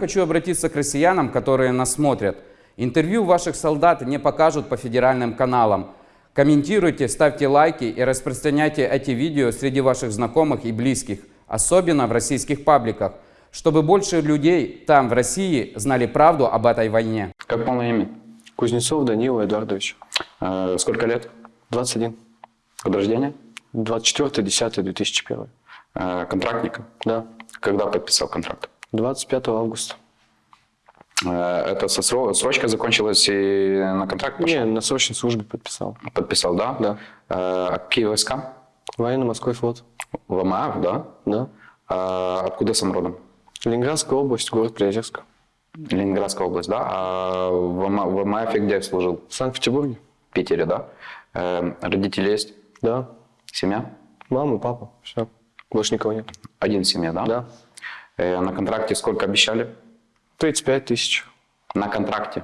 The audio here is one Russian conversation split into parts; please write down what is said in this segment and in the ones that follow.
Хочу обратиться к россиянам, которые нас смотрят. Интервью ваших солдат не покажут по федеральным каналам. Комментируйте, ставьте лайки и распространяйте эти видео среди ваших знакомых и близких, особенно в российских пабликах, чтобы больше людей там, в России, знали правду об этой войне. Как полное имя? Кузнецов Данила Эдуардович. Э, сколько лет? 21. Год рождения? 24.10.2001. Э, контрактник? Да. Когда подписал контракт? 25 августа. Э, это срочка закончилась и на контракт пошел? Не, на срочной службе подписал. Подписал, да? Да. Э, а какие войска? Военно-морской флот. ВМАФ, да? Да. А откуда сам родом? Ленинградская область, город Приозерск. Ленинградская область, да? А в в ВМАФе где служил? В Санкт-Петербурге? В Питере, да? Э, родители есть? Да. Семья? Мама, папа, все. Больше никого нет. Один в семье, да? Да. Э, на контракте сколько обещали? 35 тысяч. На контракте?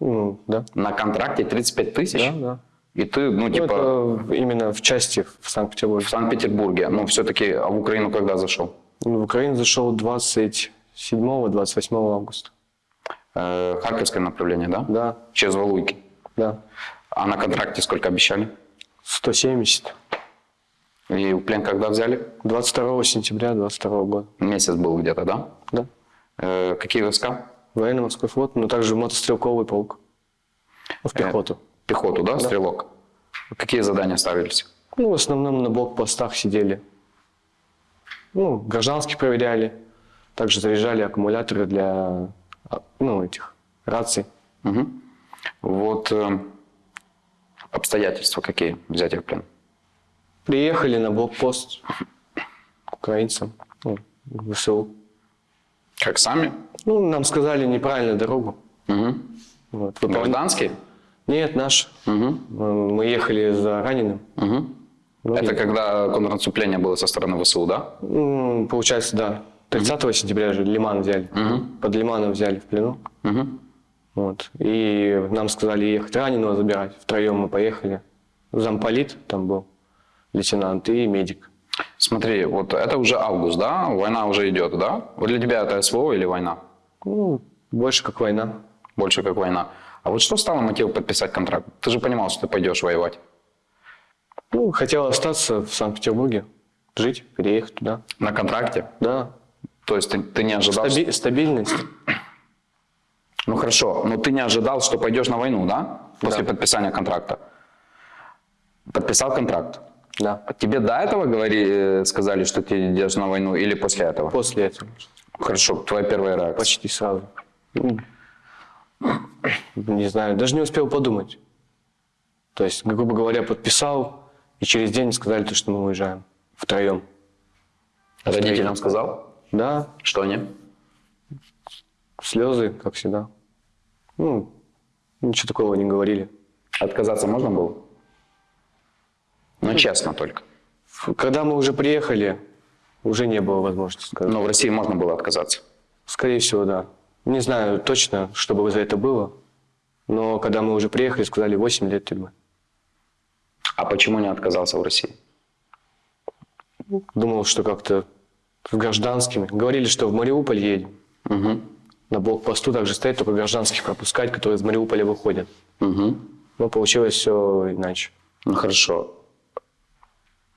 Ну, да. На контракте 35 тысяч? Да, да. И ты, ну, Ну, типа, это именно в части в Санкт-Петербурге. в Санкт-Петербурге, ну, все-таки, а в Украину когда зашел? Ну, В Украину зашел 27-28 августа. Э, Харьковское направление, да? Да, Через Валуйки. да. А на контракте сколько обещали? 170. И в плен когда взяли? 22 сентября 22 года. Месяц был где-то, да? Да. Э, какие войска? Военно-морской флот, но также мотострелковый полк. Ну, В пехоту. Пехоту, да, стрелок? Какие задания ставились? Ну, в основном на блокпостах сидели. Ну, гражданских проверяли. Также заряжали аккумуляторы для, а, ну, этих, раций. Мгм. Вот э, обстоятельства какие взятия в плен? Приехали на блокпост к украинцам, ну, в ВСУ. Как сами? Ну, нам сказали неправильную дорогу. Мгм. Вот. Гражданские? Нет, наш. Мгм. Мы ехали за раненым. Мгм. Ну, Это и- когда контрнаступление было со стороны ВСУ, да? Получается, да. 30 сентября же Лиман взяли. Мгм. Под Лиманом взяли в плену. Мгм. Вот. И нам сказали ехать раненого забирать. Втроем мы поехали. Замполит там был, лейтенант и медик. Смотри, вот это уже август, да? Война уже идет, да? Вот для тебя это СВО или война? Ну, больше как война. Больше как война. А вот что стало мотивом подписать контракт? Ты же понимал, что ты пойдешь воевать. Ну, хотел остаться в Санкт-Петербурге, жить, переехать туда. На контракте? Да. То есть ты, ты не ожидал... Стаби- стабильность. Ну хорошо, но ты не ожидал, что пойдешь на войну, да? После Да. подписания контракта. Подписал контракт. Да. Тебе до этого говори, э, сказали, что ты идешь на войну или после этого? После этого. Хорошо, твоя первая реакция. Почти сразу. Ну, Не знаю, даже не успел подумать. То есть, грубо говоря, подписал, и через день сказали, то, что мы уезжаем втроем. Родителям сказал? Да, Что они? слезы, как всегда. Ну, ничего такого не говорили. Отказаться можно было? Ну, честно только. Когда мы уже приехали, уже не было возможности сказать. Но в России можно было отказаться. Скорее всего, да. Не знаю точно, что бы за это было. Но когда мы уже приехали, сказали 8 лет тюрьмы. А почему не отказался в России? Думал, что как-то с гражданскими. Говорили, что в Мариуполь едем. Угу. На блокпосту также стоит только гражданских пропускать, которые из Мариуполя выходят. Угу. Но получилось все иначе. Ну хорошо.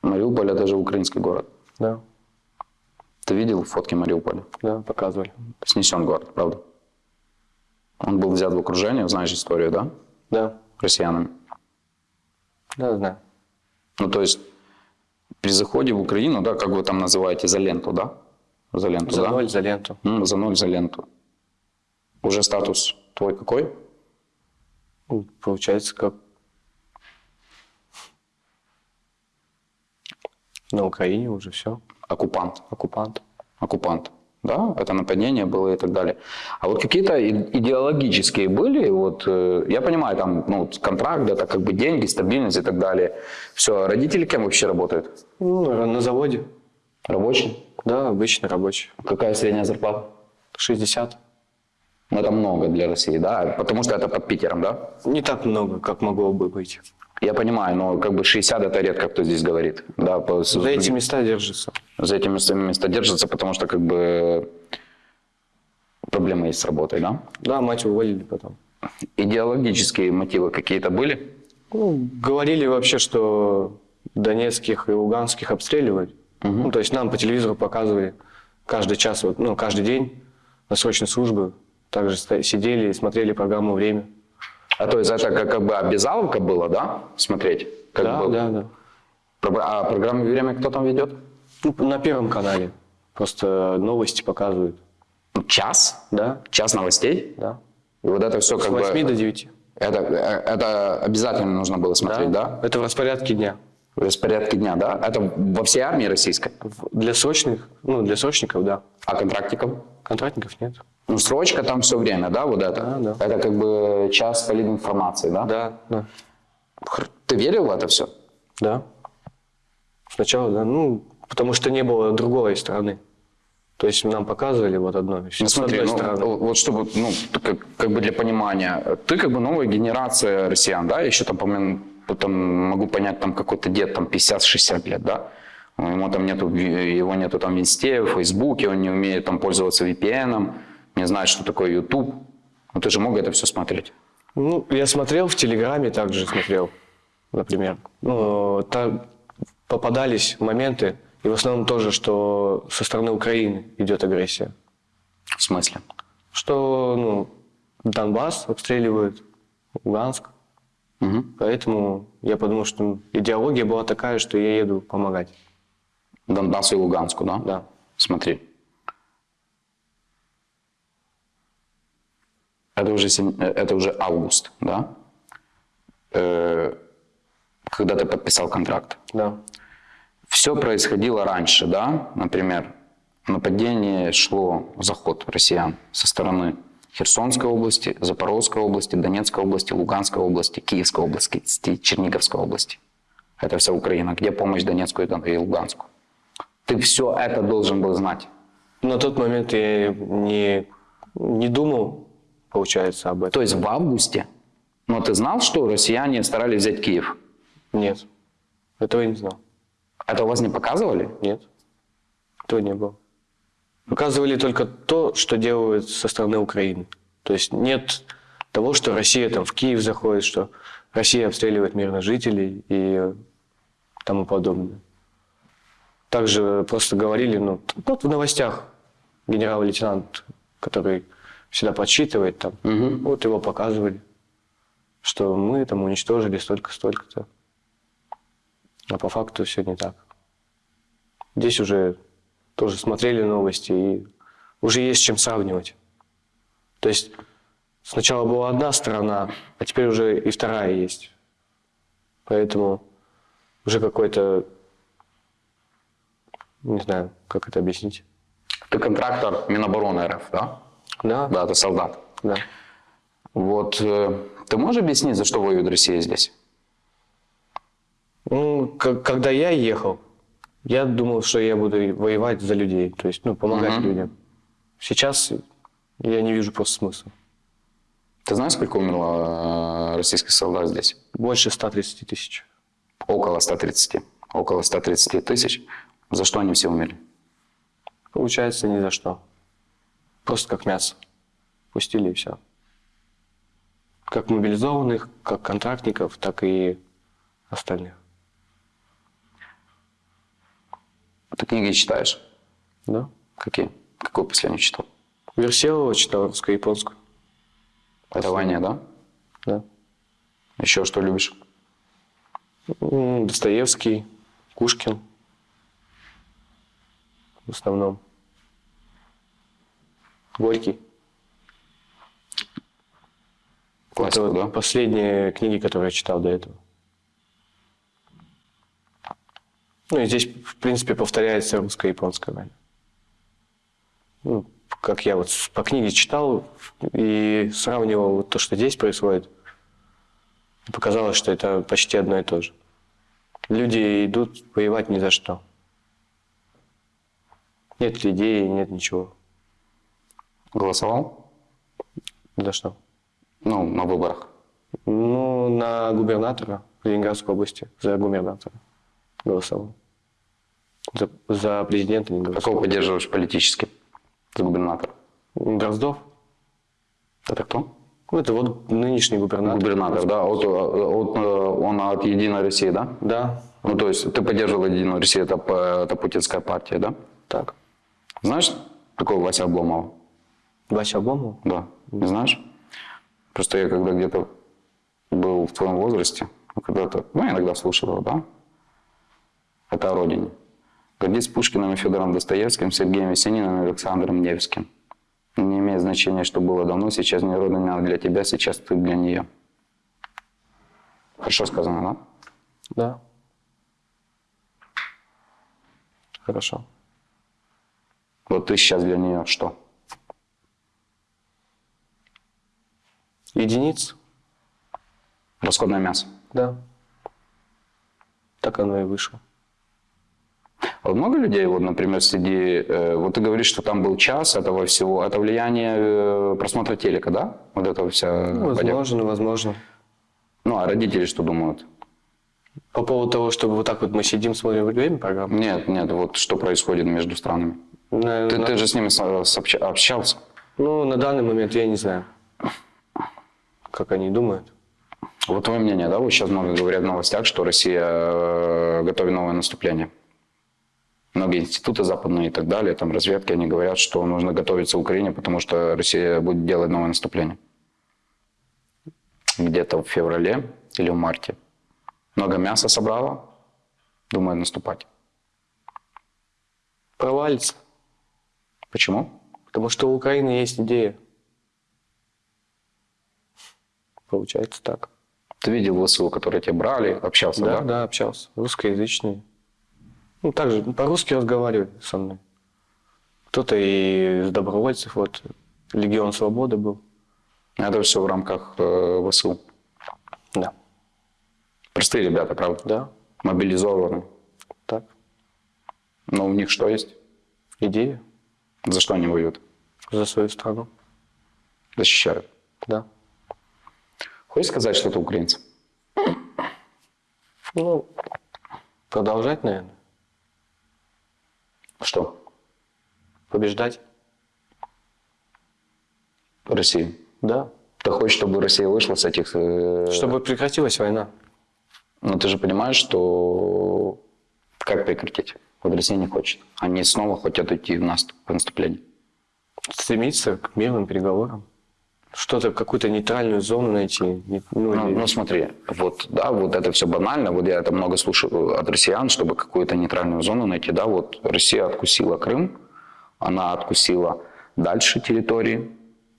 Мариуполь это же украинский город. Да, Ты видел фотки Мариуполя? да, показывали. Снесен город, правда? Он был взят в окружение, знаешь историю, да? Да, Россиянами. да, знаю. Ну, то есть, при заходе в Украину, да, как вы там называете, за ленту, да? За ленту, За да? ноль, за ленту. М, за ноль, за ленту. Уже статус твой какой? Ну, Получается, как на Украине уже все. Оккупант. Оккупант. Оккупант. Да, это нападение было и так далее. А вот какие-то идеологические были, вот, э, я понимаю, там, ну, контракт, это как бы деньги, стабильность и так далее. Все, родители кем вообще работают? Ну, на заводе. Рабочие? Да, обычный рабочий. Какая средняя зарплата? 60. Ну, это много для России, да? Потому что это под Питером, да? Не так много, как могло бы быть. Я понимаю, но как бы 60 это редко кто здесь говорит. Да, по, За эти места держится. за этими местами места держится, потому что как бы проблемы есть с работой, да? Да, мать уволили потом. Идеологические мотивы какие-то были? Ну, говорили вообще, что донецких и луганских обстреливают. Ну, то есть нам по телевизору показывали каждый час, вот, ну, каждый день на срочной службе. Также сидели и смотрели программу «Время». А то есть это как, как бы обязаловка была, да, смотреть? Как да, бы- да, да. Про- А программу «Время» кто там ведет? Ну, на Первом канале. Просто новости показывают. Час? Да, Час новостей? да. И вот это все С как 8 бы... до 9. Это, э, это обязательно нужно было смотреть, да? Это в распорядке дня. В распорядке дня, да? Это во всей армии российской? Для срочных, ну, для срочников, да. А контрактиков? Контрактников нет. Ну, срочка там все время, да, вот это? Да, да. Это как бы час политинформации, да? Да, да. Хр- Ты верил в это все? Да. Сначала, да. Ну, потому что не было другой стороны. То есть нам показывали вот одно. Ну, смотри, ну, стороны. вот чтобы, ну, как, как бы для понимания, ты как бы новая генерация россиян, да, еще там, по-моему, там могу понять, там какой-то дед, там 50-60 лет, да, ему там нету, его нету там в Инсте, в Фейсбуке, он не умеет там пользоваться VPN, не знает, что такое YouTube. Ну, ты же мог это все смотреть. Ну, я смотрел в Телеграме, также смотрел, например. Ну, там попадались моменты, и в основном тоже, что со стороны Украины идет агрессия. В смысле? Что, ну, Донбасс обстреливают, Луганск. Мгм. Поэтому я подумал, что идеология была такая, что я еду помогать. Донбассу и Луганску, да? Да. Смотри. Это уже, э, это уже август, да? Э, Когда ты подписал контракт. Да. Все происходило раньше, да? Например, нападение шло, заход россиян со стороны Херсонской области, Запорожской области, Донецкой области, Луганской области, Киевской области, Черниговской области. Это вся Украина. Где помощь Донецкую и Дон- и Луганску? Ты все это должен был знать. На тот момент я не, не думал, получается, об этом. То есть в августе, но ты знал, что россияне старались взять Киев? Нет. Этого я не знал. Это у вас не показывали? Нет. Этого не было. Показывали только то, что делают со стороны Украины. То есть нет того, что Россия там в Киев заходит, что Россия обстреливает мирных жителей и тому подобное. Также просто говорили, ну, вот в новостях генерал-лейтенант, который всегда подсчитывает там, вот его показывали, что мы там уничтожили столько-столько-то. А по факту все не так. Здесь уже тоже смотрели новости и уже есть чем сравнивать. То есть сначала была одна сторона, а теперь уже и вторая есть. Поэтому уже какой-то, не знаю, как это объяснить. Ты контрактор Минобороны РФ, да? Да, Да, ты солдат. да. Вот э, ты можешь объяснить, за что воюет Россия здесь? Ну, когда я ехал, я думал, что я буду воевать за людей, то есть, ну, помогать Мгм. людям. Сейчас я не вижу просто смысла. Ты знаешь, сколько умерло э, российских солдат здесь? Больше 130 тысяч. Около 130. Около 130 тысяч. За что они все умерли? Получается, ни за что. Просто как мясо. Пустили и все. Как мобилизованных, как контрактников, так и остальных. Ты книги читаешь? Да. Какие? Какую последнюю читал? Версилова читал русско-японскую. Это Ваня, да? Да. Еще что любишь? Достоевский, Кушкин. В основном. Горький. Классику, Это вот да? последние книги, которые я читал до этого. Ну и здесь, в принципе, повторяется русско-японская война. Ну, как я вот по книге читал и сравнивал вот то, что здесь происходит, показалось, что это почти одно и то же. Люди идут воевать ни за что. Нет идеи, нет ничего. Голосовал? За что. Ну, на выборах. Ну, на губернатора Ленинградской области, за губернатора голосовал. За, за президента голосовал. Какого поддерживаешь политически? За губернатора. Дроздов. Это кто? Ну, это вот нынешний губернатор. Губернатор, да? От, от, э, он от Единой России, да? Да, Ну, то есть ты поддерживал Единую Россию, это, п- это путинская партия, да? так. Знаешь такого Вася Обломова? Вася Обломов? Да. Не знаешь? Просто я когда где-то был в твоем возрасте, ну, когда-то, ну, иногда слушал его, да? Это о родине. Гордись Пушкиным и Федором Достоевским, Сергеем Весениным и Александром Невским. Не имеет значения, что было давно, сейчас не родина для тебя, сейчас ты для нее. Хорошо сказано, да? Да. Хорошо. Вот ты сейчас для нее что? Единиц? Расходное мясо. Да. Так оно и вышло. А вот много людей, вот, например, среди... э, вот ты говоришь, что там был час этого всего. Это влияние э, просмотра телека, да? Вот это вся... Ну, возможно, возможно. Ну, а родители что думают? По поводу того, чтобы вот так вот мы сидим, смотрим время программу. Нет, нет, вот что происходит между странами. На- Ты, на- ты же с ними общался. Ну, на данный момент я не знаю, как они думают. Вот твое мнение, да? Вот сейчас много говорят в новостях, что Россия э, готовит новое наступление. Многие институты западные и так далее, там разведки, они говорят, что нужно готовиться Украине, потому что Россия будет делать новое наступление. Где-то в феврале или в марте. Много мяса собрала, думает наступать. Провалится. Почему? Потому что у Украины есть идея. Получается так. Ты видел ВСУ, которые тебя брали, общался, Да, да? да, общался. Русскоязычные. Ну, также по-русски разговаривали со мной. Кто-то и из добровольцев, вот, Легион Свободы был. Это все в рамках э, ВСУ. Да. Простые ребята, правда? Да, Мобилизованы. так. Но у них что есть? Идея За что они воюют? за свою страну. Защищают. Да. Хочешь сказать что-то украинцам? Ну, продолжать, наверное. Что? Побеждать. Россию. Да. Ты хочешь, чтобы Россия вышла с этих... э, Чтобы прекратилась война. Но ты же понимаешь, что... Как прекратить? Вот Россия не хочет. Они снова хотят уйти в наступ, в наступление. Стремиться к мирным переговорам. Что-то, какую-то нейтральную зону найти. Ну, Ну, или- ну, смотри, вот, да, вот это все банально. Вот я это много слушаю от россиян, чтобы какую-то нейтральную зону найти. Да, вот Россия откусила Крым, она откусила дальше территории,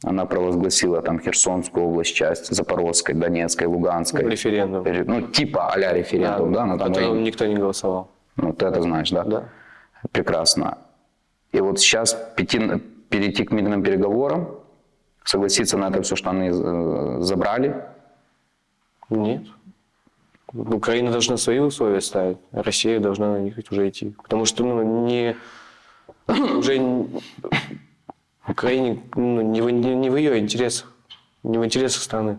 она провозгласила там Херсонскую область, часть Запорожской, Донецкой, Луганской. референдум. Ре- Ну, типа а-ля референдум, да, на в том котором времени. никто не голосовал. Ну, ты это знаешь, да? Да. Прекрасно. И вот сейчас пяти- перейти к мирным переговорам, согласиться на это все, что они э, забрали, Нет. Украина должна свои условия ставить, а Россия должна на них уже идти. Потому что ну, не, уже Украине ну, не, в, не, не в ее интересах, не в интересах страны.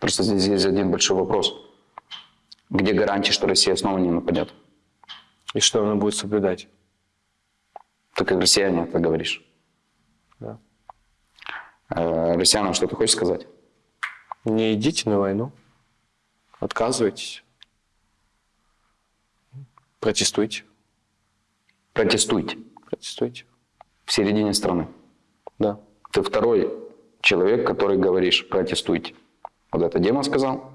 Просто здесь есть один большой вопрос. Где гарантия, что Россия снова не нападет? И что она будет соблюдать. Ты как россияне это говоришь. Да. Э, россиянам что ты хочешь сказать? Не идите на войну, отказывайтесь, протестуйте, Протестуйте протестуйте. в середине страны. Да. Ты второй человек, который говоришь протестуйте. Вот это Дема сказал,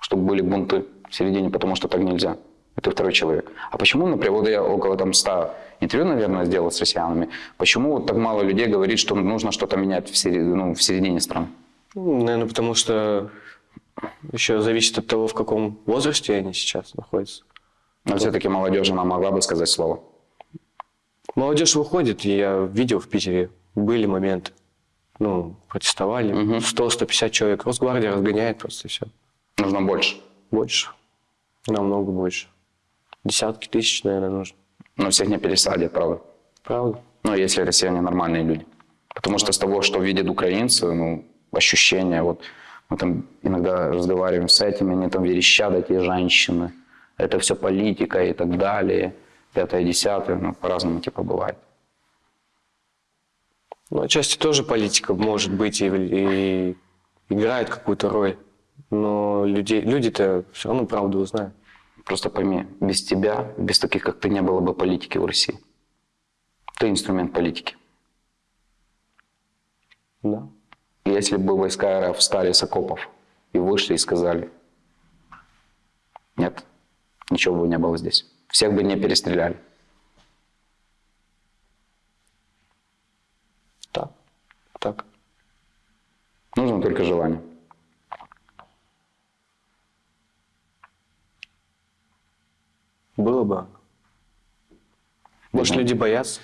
чтобы были бунты в середине, потому что так нельзя. Это второй человек. А почему, например, вот я около там 100 интервью, наверное, сделал с россиянами, почему вот так мало людей говорит, что нужно что-то менять в, сери- ну, в середине страны? Ну, наверное, потому что еще зависит от того, в каком возрасте они сейчас находятся. Но все-таки молодежь, она могла бы сказать слово. Молодежь выходит, и я видел в Питере, были моменты. Ну, протестовали. 100-150 человек. Росгвардия разгоняет просто и все. Нужно больше. Больше. Намного больше. Десятки тысяч, наверное, нужно. Но всех не пересадят, правда. Правда? Ну, если россияне нормальные люди. Потому что с того, что видят украинцы, ну, ощущения, вот мы там иногда разговариваем с этими, они там верещат, эти женщины, это все политика и так далее, пятое, десятое, ну, по-разному типа бывает. Ну, отчасти тоже политика может быть и, и играет какую-то роль. Но людей, люди-то все равно правду узнают. Просто пойми, без тебя, без таких, как ты, не было бы политики в России. Ты инструмент политики. Да. Если бы войска РФ встали с окопов и вышли и сказали, нет, ничего бы не было здесь. Всех бы не перестреляли. Так. Так. Нужно только желание. Было бы. Может, люди боятся?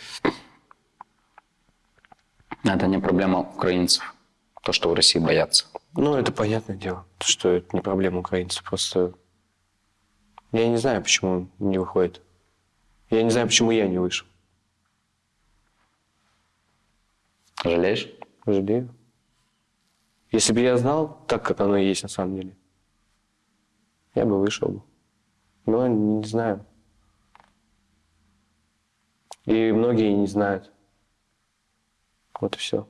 Это не проблема украинцев. То, что в России боятся. Ну, это понятное дело, что это не проблема украинцев. Просто я не знаю, почему не выходит. Я не знаю, почему я не вышел. Жалеешь? Жалею. Если бы я знал так, как оно и есть на самом деле, я бы вышел бы. Но не знаю. И многие не знают. Вот и все.